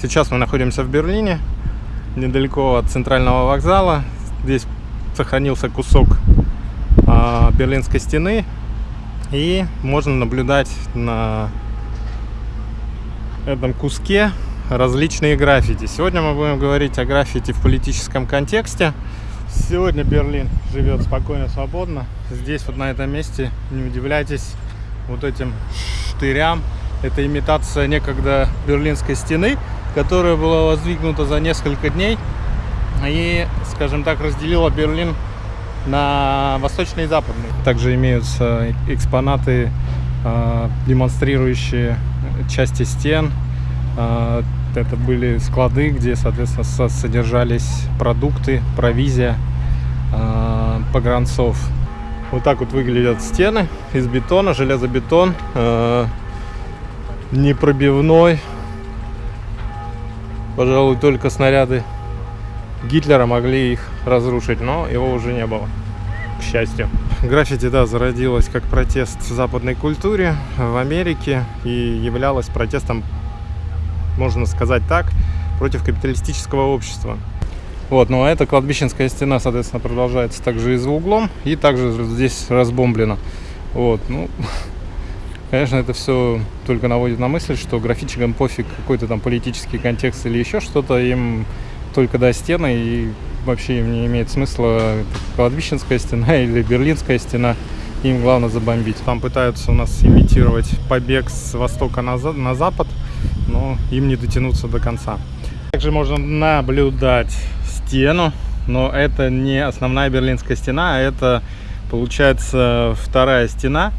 Сейчас мы находимся в Берлине, недалеко от центрального вокзала. Здесь сохранился кусок э, Берлинской стены. И можно наблюдать на этом куске различные граффити. Сегодня мы будем говорить о граффити в политическом контексте. Сегодня Берлин живет спокойно, свободно. Здесь вот на этом месте, не удивляйтесь, вот этим штырям. Это имитация некогда Берлинской стены, которая была воздвигнута за несколько дней и, скажем так, разделила Берлин на восточный и западный. Также имеются экспонаты, а, демонстрирующие части стен. А, это были склады, где, соответственно, содержались продукты, провизия а, погранцов. Вот так вот выглядят стены из бетона, железобетон, непробивной. Пожалуй, только снаряды Гитлера могли их разрушить, но его уже не было, к счастью. Граффити, да, зародилась как протест в западной культуре в Америке и являлась протестом, можно сказать так, против капиталистического общества. Вот, ну а эта кладбищенская стена, соответственно, продолжается также и за углом, и также здесь разбомблена. Вот, ну, конечно, это все только наводит на мысль, что графичикам пофиг какой-то там политический контекст или еще что-то, им только до стены, и вообще им не имеет смысла кладбищенская стена или берлинская стена. Им главное забомбить. Там пытаются у нас имитировать побег с востока на, на запад, но им не дотянуться до конца. Также можно наблюдать стену, но это не основная берлинская стена, а это получается вторая стена.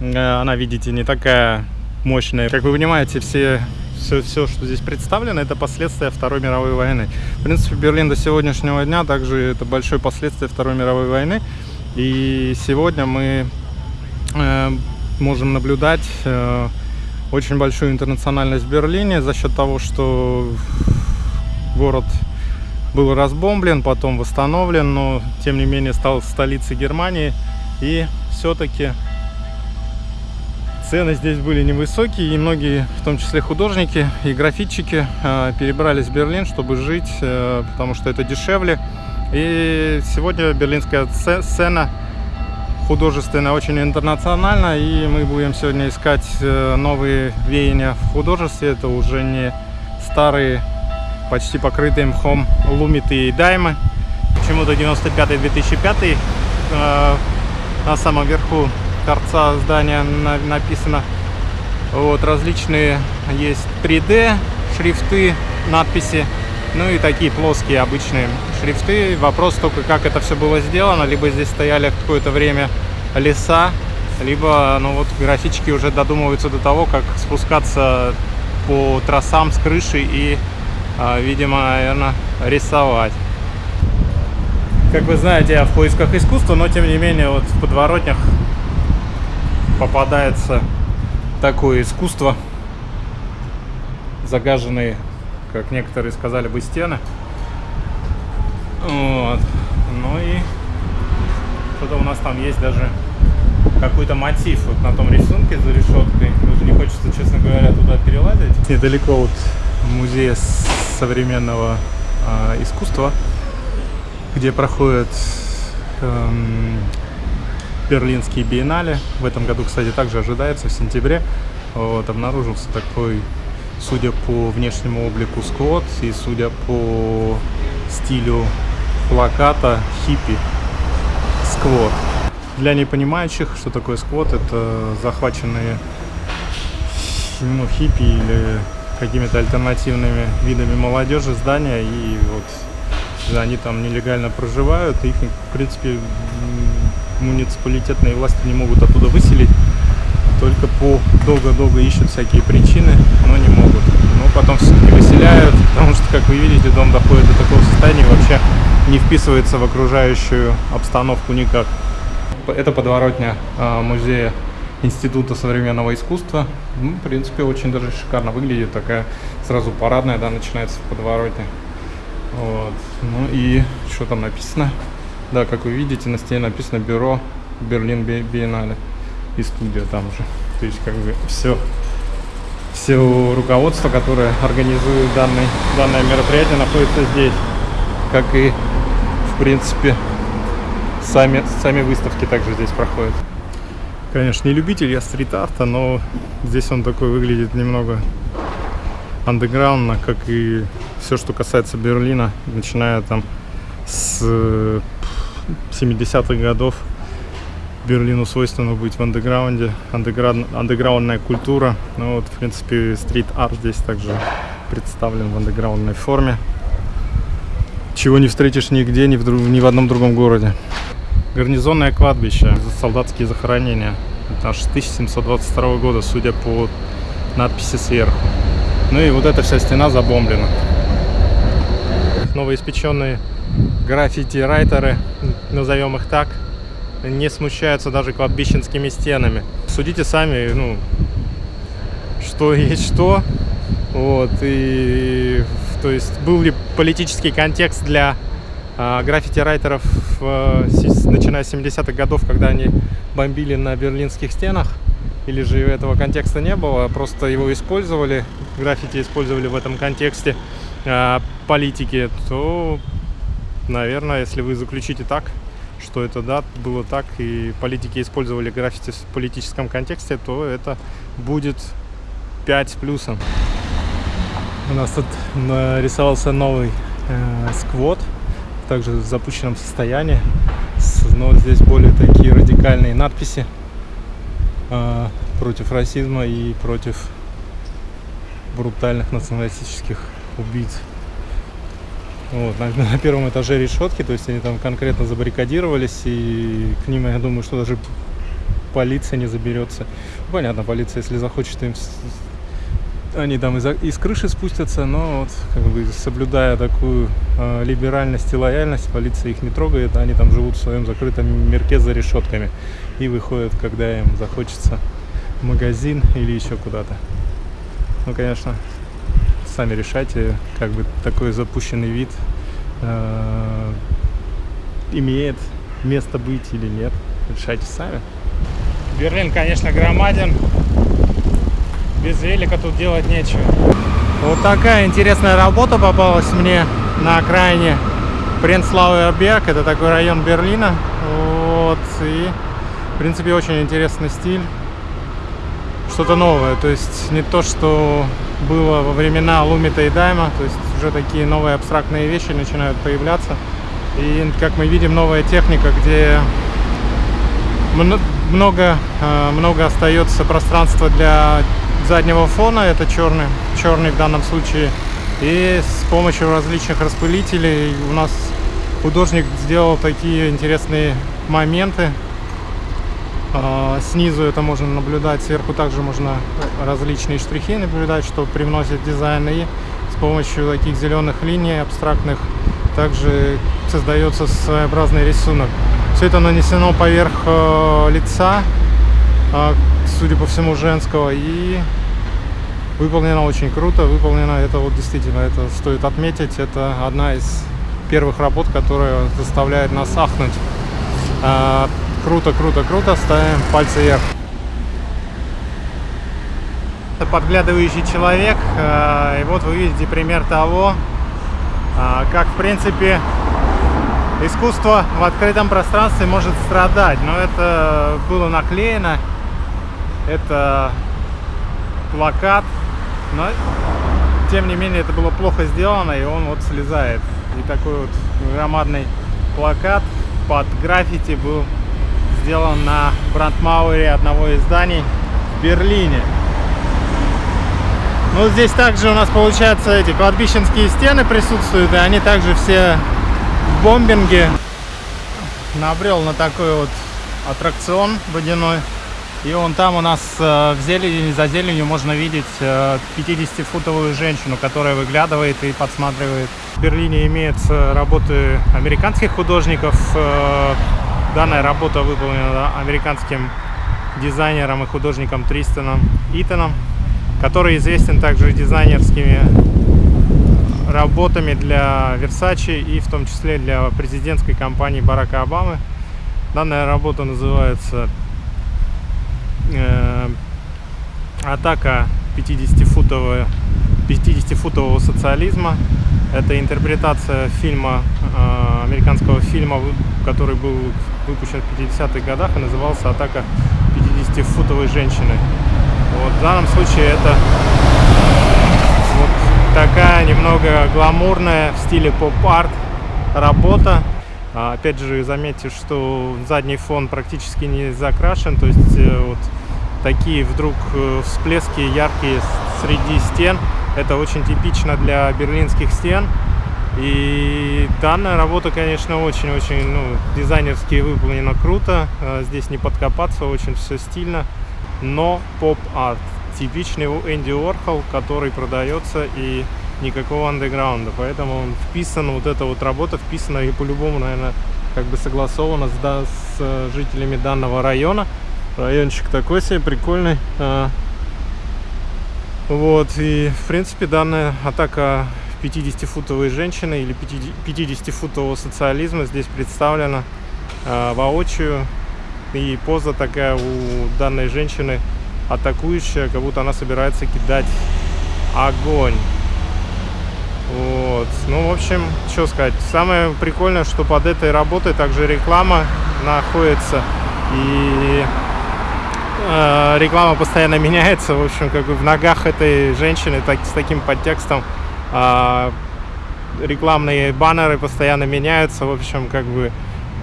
Э, она, видите, не такая мощная. Как вы понимаете, все все, все, что здесь представлено, это последствия Второй мировой войны. В принципе, Берлин до сегодняшнего дня также это большое последствие Второй мировой войны. И сегодня мы э, можем наблюдать э, очень большую интернациональность в Берлине за счет того, что город был разбомблен, потом восстановлен, но тем не менее стал столицей Германии. И все-таки Цены здесь были невысокие, и многие, в том числе художники и графитчики, э, перебрались в Берлин, чтобы жить, э, потому что это дешевле. И сегодня берлинская сцена художественная очень интернациональна, и мы будем сегодня искать э, новые веяния в художестве. Это уже не старые, почти покрытые мхом лумиты и даймы. Почему-то 95-2005 на самом верху торца здания написано. Вот, различные есть 3D шрифты, надписи, ну и такие плоские обычные шрифты. Вопрос только, как это все было сделано. Либо здесь стояли какое-то время леса, либо, ну вот, графички уже додумываются до того, как спускаться по трассам с крыши и, а, видимо, наверное, рисовать. Как вы знаете, я в поисках искусства, но тем не менее вот в подворотнях попадается такое искусство, загаженные, как некоторые сказали бы, стены. Вот. Ну и что-то у нас там есть даже какой-то мотив вот на том рисунке за решеткой. Уже не хочется, честно говоря, туда перелазить. Недалеко от музея современного э, искусства, где проходят эм, Берлинские биеннале. В этом году, кстати, также ожидается в сентябре. Вот, обнаружился такой, судя по внешнему облику, сквот и судя по стилю плаката хиппи сквот. Для непонимающих, что такое сквот, это захваченные ну, хиппи или какими-то альтернативными видами молодежи здания и вот они там нелегально проживают их в принципе муниципалитетные власти не могут оттуда выселить. Только по долго-долго ищут всякие причины, но не могут. Но потом все-таки выселяют, потому что, как вы видите, дом доходит до такого состояния вообще не вписывается в окружающую обстановку никак. Это подворотня а, музея Института современного искусства. Ну, в принципе, очень даже шикарно выглядит. Такая сразу парадная, да, начинается в подворотне. Вот. Ну и что там написано? Да, как вы видите, на стене написано бюро Берлин Биеннале и студия там же. То есть как бы все, все руководство, которое организует данный, данное мероприятие, находится здесь. Как и, в принципе, сами, сами выставки также здесь проходят. Конечно, не любитель я стрит-арта, но здесь он такой выглядит немного андеграундно, как и все, что касается Берлина, начиная там с 70-х годов. Берлину свойственно быть в андеграунде, андеграунд, андеграундная культура. Ну вот, в принципе, стрит-арт здесь также представлен в андеграундной форме. Чего не встретишь нигде, ни в, друг, ни в одном другом городе. Гарнизонное кладбище, солдатские захоронения. Это аж 1722 года, судя по надписи сверху. Ну и вот эта вся стена забомблена. Новоиспеченные граффити-райтеры, назовем их так, не смущаются даже кладбищенскими стенами. Судите сами, ну, что есть что. Вот, и, то есть, был ли политический контекст для а, граффити-райтеров, начиная с 70-х годов, когда они бомбили на берлинских стенах, или же этого контекста не было, просто его использовали, граффити использовали в этом контексте э, политики, то, наверное, если вы заключите так, что это да, было так, и политики использовали граффити в политическом контексте, то это будет 5 с плюсом. У нас тут нарисовался новый э, сквот, также в запущенном состоянии, но здесь более такие радикальные надписи э, против расизма и против брутальных националистических убийц. Вот, на, на первом этаже решетки, то есть они там конкретно забаррикадировались, и к ним, я думаю, что даже полиция не заберется. Ну, понятно, полиция, если захочет им они там из, из крыши спустятся, но вот как бы соблюдая такую э, либеральность и лояльность, полиция их не трогает, они там живут в своем закрытом мирке за решетками и выходят, когда им захочется в магазин или еще куда-то. Ну, конечно, сами решайте, как бы такой запущенный вид э, имеет место быть или нет. Решайте сами. Берлин, конечно, громаден. Без велика тут делать нечего. Вот такая интересная работа попалась мне на окраине Пренслауэр Берг. Это такой район Берлина. Вот. И, в принципе, очень интересный стиль. Что-то новое. То есть не то, что было во времена Лумита и Дайма. То есть уже такие новые абстрактные вещи начинают появляться. И, как мы видим, новая техника, где много, э, много остается пространства для заднего фона, это черный, черный в данном случае. И с помощью различных распылителей у нас художник сделал такие интересные моменты. А, снизу это можно наблюдать, сверху также можно различные штрихи наблюдать, что привносит дизайн. И с помощью таких зеленых линий абстрактных также создается своеобразный рисунок. Все это нанесено поверх э, лица, э, судя по всему, женского. И выполнено очень круто. Выполнено это вот действительно, это стоит отметить. Это одна из первых работ, которая заставляет нас ахнуть. Круто, круто, круто. Ставим пальцы вверх. Подглядывающий человек. Э, и вот вы видите пример того, э, как в принципе искусство в открытом пространстве может страдать. Но это было наклеено. Это плакат. Но тем не менее это было плохо сделано. И он вот слезает. И такой вот громадный плакат под граффити был сделан на Брандмауэре одного из зданий в Берлине. Ну, здесь также у нас, получается, эти кладбищенские стены присутствуют, и они также все бомбинге набрел на такой вот аттракцион водяной. И он там у нас э, в зелени, за зеленью можно видеть 50-футовую э, женщину, которая выглядывает и подсматривает. В Берлине имеются работы американских художников. Э, данная работа выполнена американским дизайнером и художником Тристаном Итаном, который известен также дизайнерскими работами для Versace и в том числе для президентской кампании Барака Обамы. Данная работа называется э, «Атака 50-футового 50-футового социализма. Это интерпретация фильма, э, американского фильма, который был выпущен в 50-х годах и назывался «Атака 50-футовой женщины». Вот, в данном случае это вот такая немного гламурная в стиле поп-арт работа. А, опять же, заметьте, что задний фон практически не закрашен, то есть э, вот такие вдруг э, всплески яркие среди стен. Это очень типично для берлинских стен. И данная работа, конечно, очень-очень ну, дизайнерски выполнена круто. А, здесь не подкопаться, очень все стильно. Но поп-арт. Типичный Энди Уорхол, который продается и никакого андеграунда. Поэтому он вписан, вот эта вот работа вписана и по-любому, наверное, как бы согласована с, да, с э, жителями данного района. Райончик такой себе прикольный. Вот, и в принципе данная атака 50-футовой женщины или 50-футового социализма здесь представлена э, воочию. И поза такая у данной женщины атакующая, как будто она собирается кидать огонь. Вот. Ну, в общем, что сказать. Самое прикольное, что под этой работой также реклама находится. И реклама постоянно меняется. В общем, как бы в ногах этой женщины так, с таким подтекстом э, рекламные баннеры постоянно меняются. В общем, как бы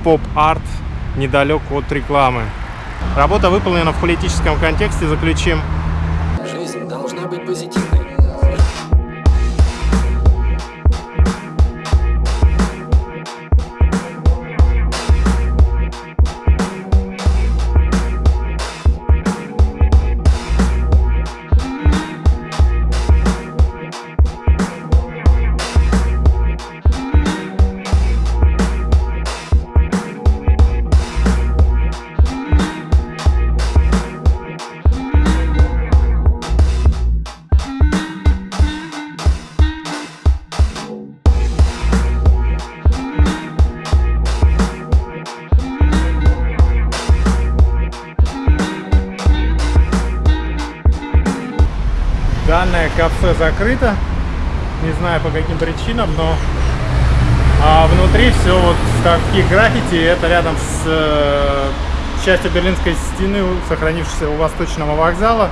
поп-арт недалек от рекламы. Работа выполнена в политическом контексте, заключим. Жизнь должна быть позитивной. Закрыто. Не знаю по каким причинам, но а внутри все вот в таких граффити. Это рядом с э, частью Берлинской стены, сохранившейся у Восточного вокзала.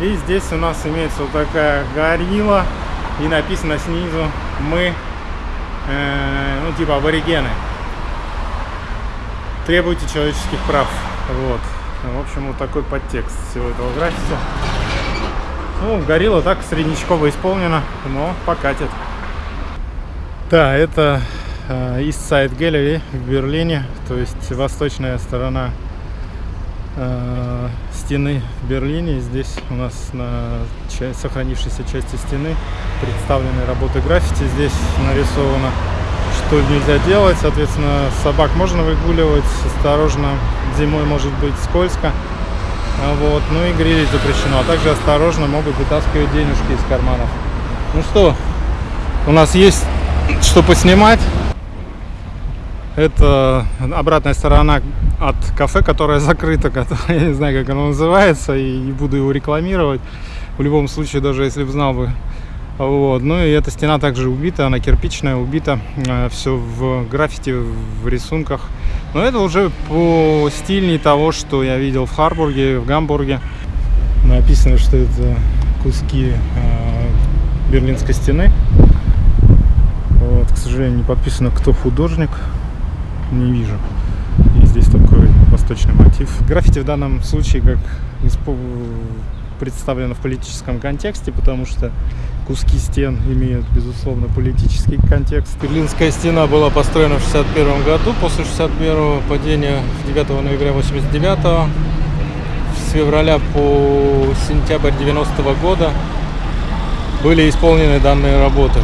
И здесь у нас имеется вот такая горилла. И написано снизу «Мы, э, ну типа аборигены, требуйте человеческих прав». Вот. В общем, вот такой подтекст всего этого граффити. Ну, горилла так среднячково исполнена, но покатит. Да, это э, East Side Gallery в Берлине, то есть восточная сторона э, стены в Берлине. Здесь у нас на сохранившейся части стены представлены работы граффити. Здесь нарисовано, что нельзя делать. Соответственно, собак можно выгуливать, осторожно, зимой может быть скользко. А вот, ну и грилить запрещено. А также осторожно могут вытаскивать денежки из карманов. Ну что, у нас есть что поснимать. Это обратная сторона от кафе, которое закрыто, которое, я не знаю, как оно называется, и не буду его рекламировать. В любом случае, даже если бы знал бы, вот. Ну и эта стена также убита, она кирпичная, убита. Э, все в граффити, в рисунках. Но это уже по стильней того, что я видел в Харбурге, в Гамбурге. Написано, что это куски э, Берлинской стены. Вот, к сожалению, не подписано, кто художник. Не вижу. И здесь такой восточный мотив. Граффити в данном случае как представлено в политическом контексте, потому что куски стен имеют, безусловно, политический контекст. Берлинская стена была построена в 61 году, после 61 падения 9 ноября 89 с февраля по сентябрь 90 -го года были исполнены данные работы.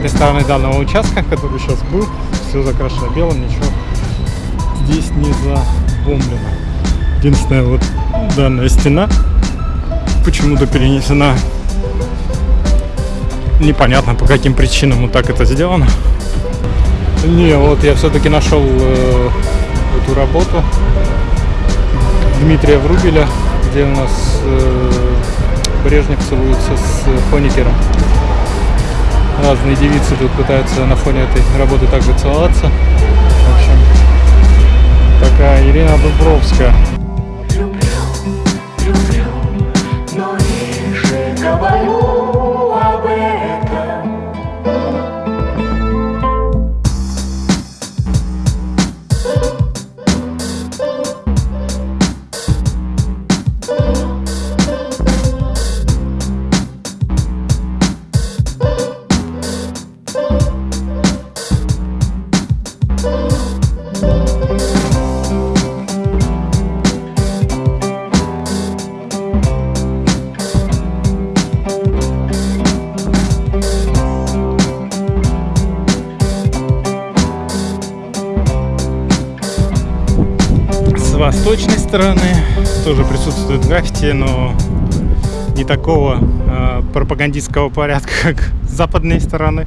Обратной стороны данного участка, который сейчас был, все закрашено белым, ничего здесь не забомблено. Единственная вот данная стена почему-то перенесена. Непонятно по каким причинам вот так это сделано. Не, вот я все-таки нашел э, эту работу Дмитрия Врубеля, где у нас э, Брежнев целуется с Хоникером. Разные девицы тут пытаются на фоне этой работы также целоваться. В общем, такая Ирина Дубровская. Стороны тоже присутствует граффити, но не такого э, пропагандистского порядка, как с западной стороны.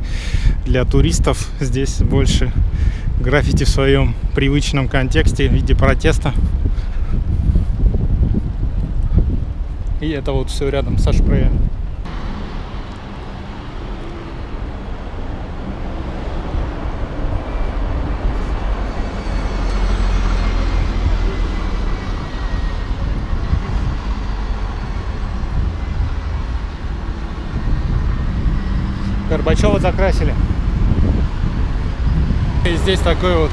Для туристов здесь больше граффити в своем привычном контексте в виде протеста. И это вот все рядом со шпреем. Горбачева закрасили. И здесь такой вот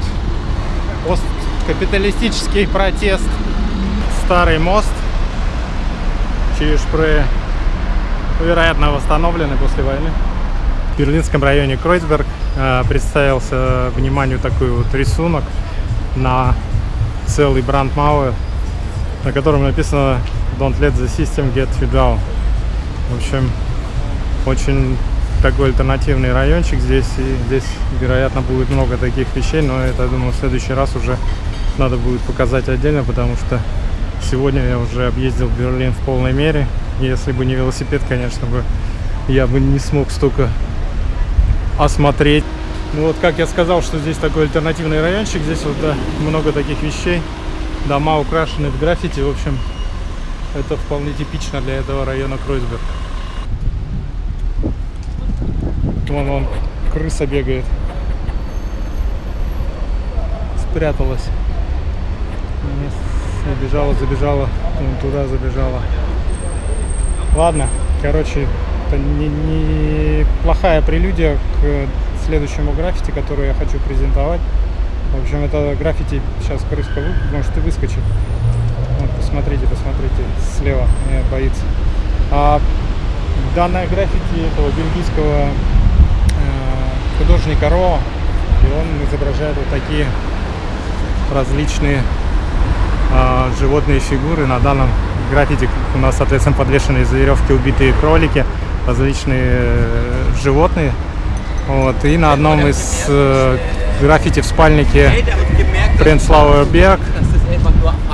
посткапиталистический протест. Старый мост через Шпрее, вероятно, восстановленный после войны. В берлинском районе Кройцберг э, представился вниманию такой вот рисунок на целый брандмауэр, на котором написано Don't let the system get you down. В общем, очень такой альтернативный райончик здесь, и здесь, вероятно, будет много таких вещей, но это, думаю, в следующий раз уже надо будет показать отдельно, потому что сегодня я уже объездил Берлин в полной мере. Если бы не велосипед, конечно бы, я бы не смог столько осмотреть. Ну вот, как я сказал, что здесь такой альтернативный райончик, здесь вот да, много таких вещей, дома украшены в граффити, в общем, это вполне типично для этого района Кройсберг. Вон, вон, крыса бегает. Спряталась. Забежала, забежала. Туда забежала. Ладно, короче, это не, не прелюдия к следующему граффити, который я хочу презентовать. В общем, это граффити сейчас крыска может и выскочит. Вот, посмотрите, посмотрите, слева меня боится. А данное граффити этого бельгийского э, художника Ро, и он изображает вот такие различные э, животные фигуры. На данном граффити у нас, соответственно, подвешены из веревки убитые кролики, различные э, животные. Вот. И на одном из э, граффити в спальнике Пренслауэр Берг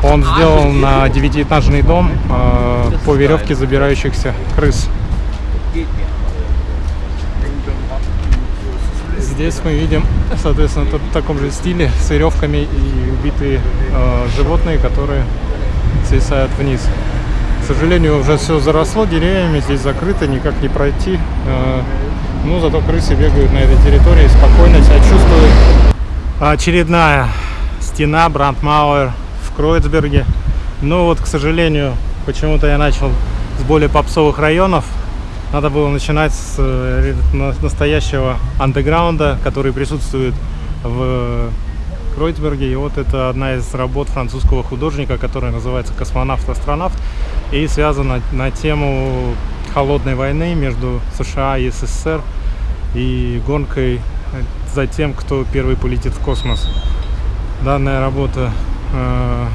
он сделал на девятиэтажный дом э, по веревке забирающихся крыс. Здесь мы видим, соответственно, в таком же стиле с веревками и убитые э, животные, которые свисают вниз. К сожалению, уже все заросло деревьями, здесь закрыто, никак не пройти. Э, ну, зато крысы бегают на этой территории, спокойно себя чувствуют. Очередная стена Брандмауэр в Кройцберге. Но вот, к сожалению, почему-то я начал с более попсовых районов. Надо было начинать с э, на- настоящего андеграунда, который присутствует в Кройцберге. И вот это одна из работ французского художника, которая называется «Космонавт-астронавт» и связана на тему холодной войны между США и СССР и гонкой за тем, кто первый полетит в космос. Данная работа э,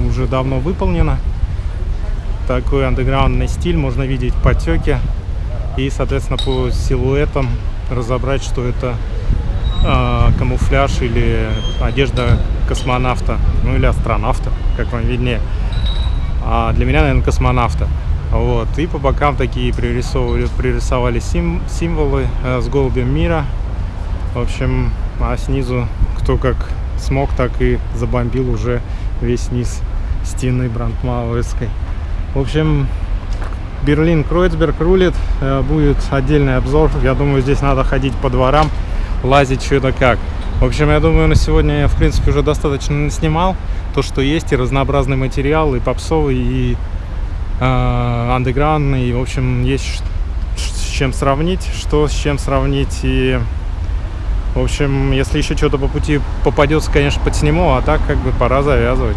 уже давно выполнена. Такой андеграундный стиль, можно видеть потеки и, соответственно, по силуэтам разобрать, что это а, камуфляж или одежда космонавта, ну или астронавта, как вам виднее. А для меня, наверное, космонавта. Вот. И по бокам такие пририсовывали, пририсовали сим- символы э, с голубем мира. В общем, а снизу кто как смог, так и забомбил уже весь низ стены Брандмауэрской. В общем, Берлин Кройцберг рулит. Э, Будет отдельный обзор. Я думаю, здесь надо ходить по дворам, лазить что-то как. В общем, я думаю, на сегодня я, в принципе, уже достаточно снимал то, что есть, и разнообразный материал, и попсовый, и э, андеграундный. В общем, есть с чем сравнить, что с чем сравнить. И, в общем, если еще что-то по пути попадется, конечно, подсниму, а так как бы пора завязывать.